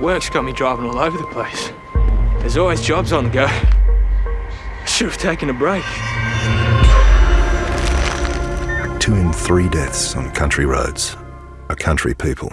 Work's got me driving all over the place. There's always jobs on the go. I should have taken a break. Two in three deaths on country roads are country people.